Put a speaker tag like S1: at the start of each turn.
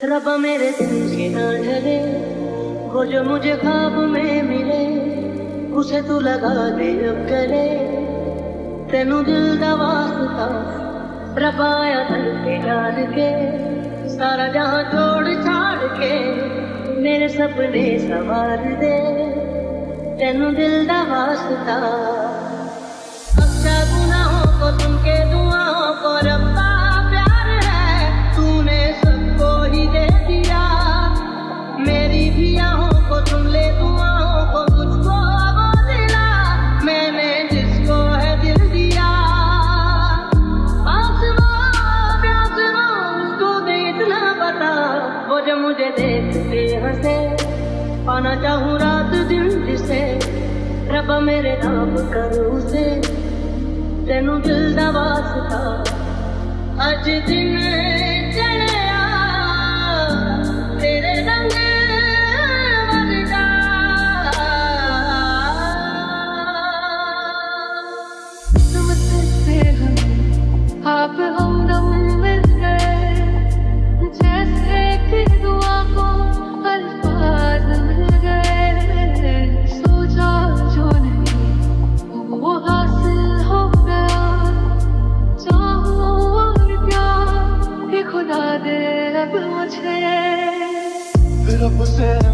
S1: रब मेरे दिल से ना डरे वो जो मुझे ख्वाब में मिले, उसे तू लगा दे अब करे तेन दिल का वास्ता रबाया दिल के डाल के, सारा जहाँ छोड़ छाड़ के मेरे सपने सवार दे। तेन दिल का वास्ता देखते हंसे पाना चाहूँ रात दिन जिसे। रब मेरे नाम कर उसे। तेनू दिल का वास्ता अज दिन
S2: है।
S1: yourself